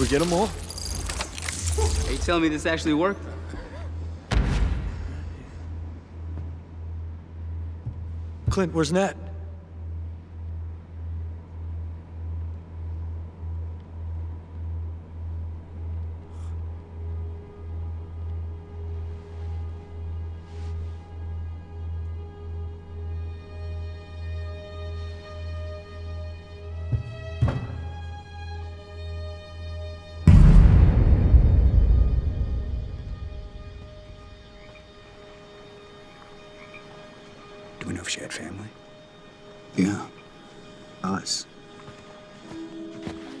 get them all? Are you telling me this actually worked? Clint, where's Nat? Do we know if she had family? Yeah. Us.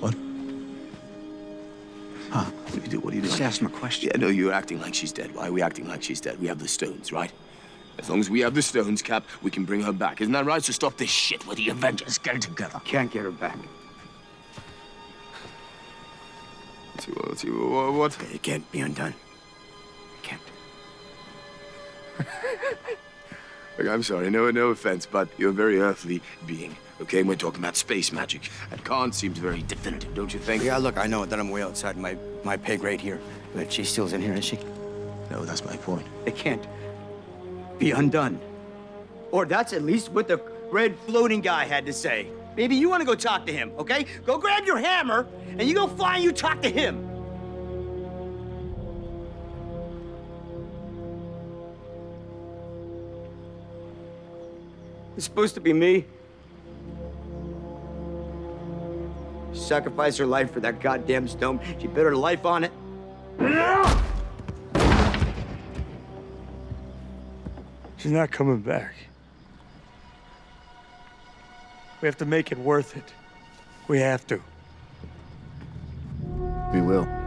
What? Huh? What do you do? What do you do? Just ask him a question. Yeah, no, you're acting like she's dead. Why are we acting like she's dead? We have the stones, right? As long as we have the stones, Cap, we can bring her back. Isn't that right? So stop this shit with the Avengers. Get it together. Can't get her back. What- what? what? It can't be undone. Look, I'm sorry, no, no offense, but you're a very earthly being, okay? And we're talking about space magic. And Khan seems very definitive, don't you think? Yeah, look, I know that I'm way outside my, my pay grade here, but she still's in here, is she? No, that's my point. It can't be undone. Or that's at least what the red floating guy had to say. Maybe you want to go talk to him, okay? Go grab your hammer and you go fly and you talk to him. It's supposed to be me. Sacrifice her life for that goddamn stone. She bet her life on it. She's not coming back. We have to make it worth it. We have to. We will.